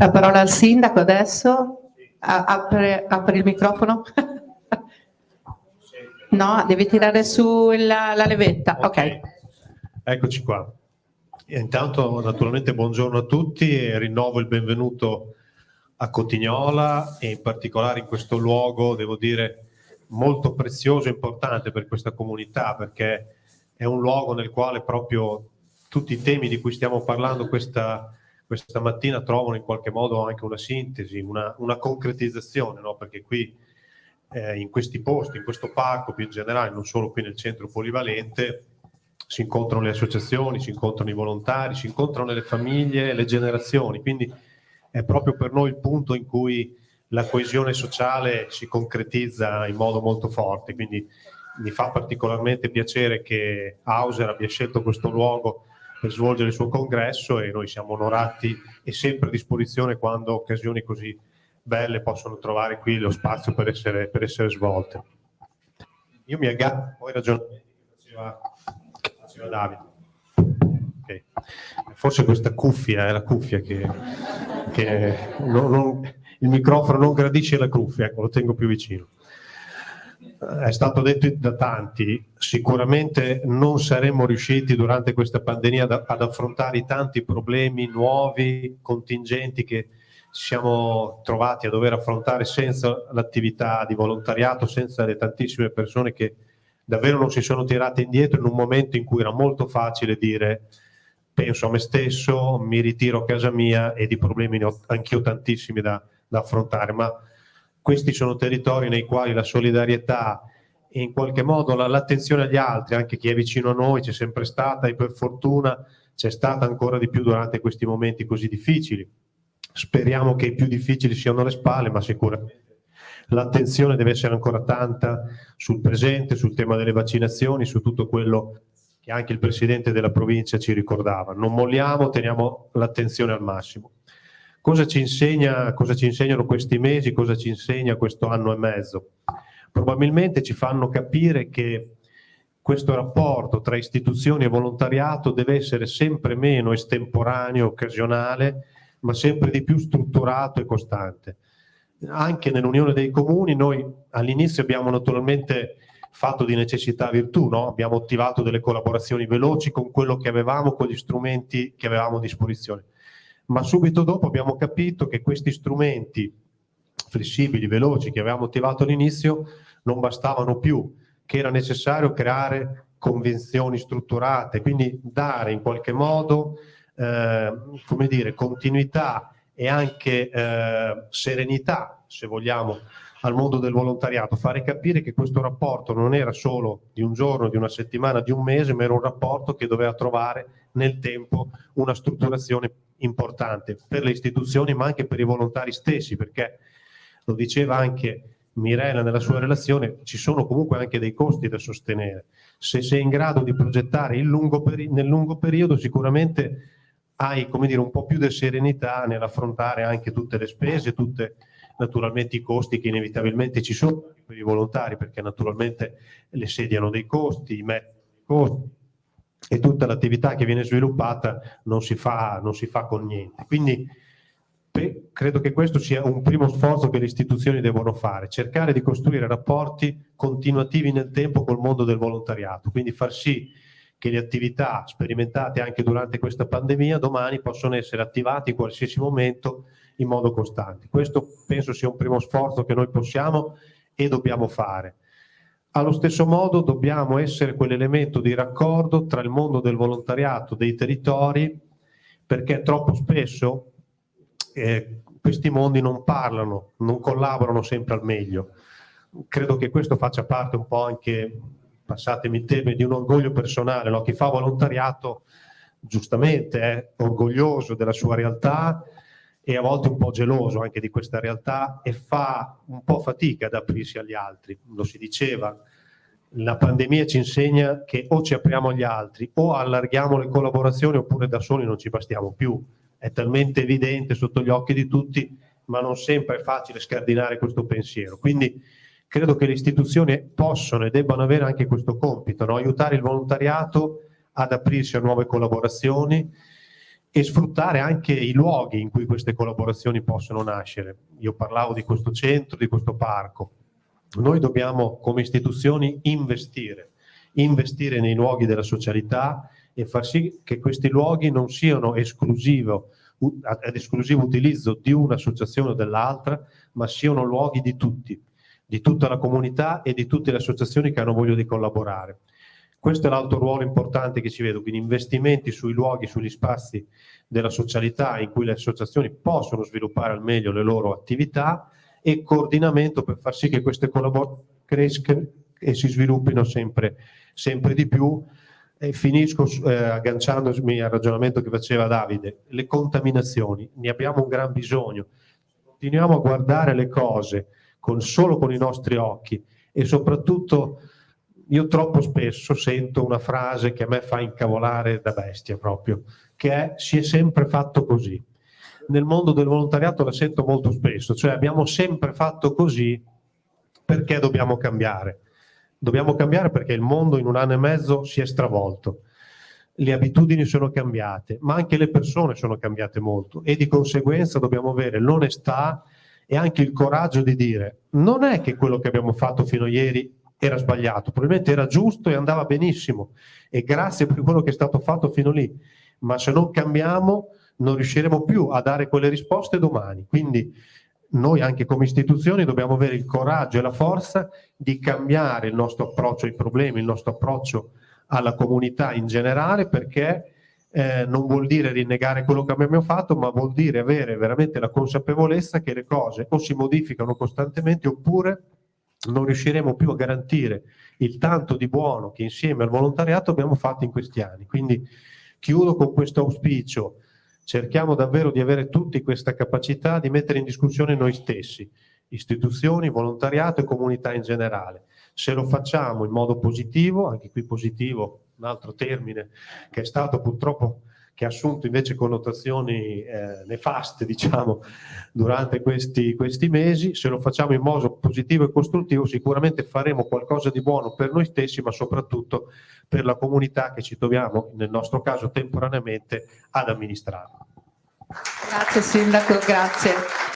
La parola al sindaco adesso. Apre, apre il microfono. no, devi tirare su la, la levetta. ok. Eccoci qua. Intanto naturalmente buongiorno a tutti e rinnovo il benvenuto a Cotignola e in particolare in questo luogo, devo dire, molto prezioso e importante per questa comunità perché è un luogo nel quale proprio tutti i temi di cui stiamo parlando questa, questa mattina trovano in qualche modo anche una sintesi, una, una concretizzazione, no? perché qui eh, in questi posti, in questo parco più in generale, non solo qui nel centro polivalente, si incontrano le associazioni, si incontrano i volontari, si incontrano le famiglie, le generazioni, quindi è proprio per noi il punto in cui la coesione sociale si concretizza in modo molto forte, quindi mi fa particolarmente piacere che Hauser abbia scelto questo luogo per svolgere il suo congresso e noi siamo onorati e sempre a disposizione quando occasioni così belle possono trovare qui lo spazio per essere, per essere svolte. Io mi aggancio, poi ragionamenti che faceva, Davide. Okay. Forse questa cuffia è la cuffia che, che non, non, il microfono non gradisce la cuffia, ecco, lo tengo più vicino è stato detto da tanti, sicuramente non saremmo riusciti durante questa pandemia ad, ad affrontare i tanti problemi nuovi, contingenti che ci siamo trovati a dover affrontare senza l'attività di volontariato, senza le tantissime persone che davvero non si sono tirate indietro in un momento in cui era molto facile dire penso a me stesso, mi ritiro a casa mia e di problemi ne ho anch'io tantissimi da, da affrontare, ma questi sono territori nei quali la solidarietà e in qualche modo l'attenzione agli altri, anche chi è vicino a noi, c'è sempre stata e per fortuna c'è stata ancora di più durante questi momenti così difficili. Speriamo che i più difficili siano alle spalle, ma sicuramente l'attenzione deve essere ancora tanta sul presente, sul tema delle vaccinazioni, su tutto quello che anche il Presidente della provincia ci ricordava. Non molliamo, teniamo l'attenzione al massimo. Cosa ci, insegna, cosa ci insegnano questi mesi, cosa ci insegna questo anno e mezzo? Probabilmente ci fanno capire che questo rapporto tra istituzioni e volontariato deve essere sempre meno estemporaneo, occasionale, ma sempre di più strutturato e costante. Anche nell'Unione dei Comuni noi all'inizio abbiamo naturalmente fatto di necessità virtù, no? abbiamo attivato delle collaborazioni veloci con quello che avevamo, con gli strumenti che avevamo a disposizione ma subito dopo abbiamo capito che questi strumenti flessibili, veloci che avevamo attivato all'inizio non bastavano più, che era necessario creare convenzioni strutturate, quindi dare in qualche modo eh, come dire, continuità e anche eh, serenità, se vogliamo, al mondo del volontariato, fare capire che questo rapporto non era solo di un giorno, di una settimana, di un mese, ma era un rapporto che doveva trovare nel tempo una strutturazione importante per le istituzioni ma anche per i volontari stessi perché lo diceva anche Mirella nella sua relazione ci sono comunque anche dei costi da sostenere. Se sei in grado di progettare lungo nel lungo periodo sicuramente hai dire un po' più di serenità nell'affrontare anche tutte le spese tutte naturalmente i costi che inevitabilmente ci sono per i volontari perché naturalmente le sedie hanno dei costi i metodi costi e tutta l'attività che viene sviluppata non si fa, non si fa con niente. Quindi credo che questo sia un primo sforzo che le istituzioni devono fare, cercare di costruire rapporti continuativi nel tempo col mondo del volontariato, quindi far sì che le attività sperimentate anche durante questa pandemia domani possono essere attivate in qualsiasi momento in modo costante. Questo penso sia un primo sforzo che noi possiamo e dobbiamo fare. Allo stesso modo dobbiamo essere quell'elemento di raccordo tra il mondo del volontariato, dei territori, perché troppo spesso eh, questi mondi non parlano, non collaborano sempre al meglio. Credo che questo faccia parte un po' anche, passatemi il termine, di un orgoglio personale. No? Chi fa volontariato giustamente è orgoglioso della sua realtà, e a volte un po' geloso anche di questa realtà e fa un po' fatica ad aprirsi agli altri. Lo si diceva, la pandemia ci insegna che o ci apriamo agli altri o allarghiamo le collaborazioni oppure da soli non ci bastiamo più. È talmente evidente sotto gli occhi di tutti, ma non sempre è facile scardinare questo pensiero. Quindi credo che le istituzioni possono e debbano avere anche questo compito, no? aiutare il volontariato ad aprirsi a nuove collaborazioni, e sfruttare anche i luoghi in cui queste collaborazioni possono nascere. Io parlavo di questo centro, di questo parco. Noi dobbiamo come istituzioni investire, investire nei luoghi della socialità e far sì che questi luoghi non siano esclusivo, ad esclusivo utilizzo di un'associazione o dell'altra, ma siano luoghi di tutti, di tutta la comunità e di tutte le associazioni che hanno voglia di collaborare. Questo è l'altro ruolo importante che ci vedo, quindi investimenti sui luoghi, sugli spazi della socialità in cui le associazioni possono sviluppare al meglio le loro attività e coordinamento per far sì che queste collaborazioni crescano e si sviluppino sempre, sempre di più. E finisco eh, agganciandomi al ragionamento che faceva Davide, le contaminazioni, ne abbiamo un gran bisogno. Continuiamo a guardare le cose con, solo con i nostri occhi e soprattutto io troppo spesso sento una frase che a me fa incavolare da bestia proprio, che è si è sempre fatto così. Nel mondo del volontariato la sento molto spesso, cioè abbiamo sempre fatto così perché dobbiamo cambiare. Dobbiamo cambiare perché il mondo in un anno e mezzo si è stravolto, le abitudini sono cambiate, ma anche le persone sono cambiate molto e di conseguenza dobbiamo avere l'onestà e anche il coraggio di dire non è che quello che abbiamo fatto fino a ieri era sbagliato, probabilmente era giusto e andava benissimo e grazie per quello che è stato fatto fino lì, ma se non cambiamo non riusciremo più a dare quelle risposte domani. Quindi noi anche come istituzioni dobbiamo avere il coraggio e la forza di cambiare il nostro approccio ai problemi, il nostro approccio alla comunità in generale perché eh, non vuol dire rinnegare quello che abbiamo fatto, ma vuol dire avere veramente la consapevolezza che le cose o si modificano costantemente oppure non riusciremo più a garantire il tanto di buono che insieme al volontariato abbiamo fatto in questi anni. Quindi chiudo con questo auspicio, cerchiamo davvero di avere tutti questa capacità di mettere in discussione noi stessi, istituzioni, volontariato e comunità in generale. Se lo facciamo in modo positivo, anche qui positivo, un altro termine che è stato purtroppo che ha assunto invece connotazioni eh, nefaste diciamo, durante questi, questi mesi, se lo facciamo in modo positivo e costruttivo sicuramente faremo qualcosa di buono per noi stessi ma soprattutto per la comunità che ci troviamo, nel nostro caso temporaneamente, ad amministrare. Grazie Sindaco, grazie.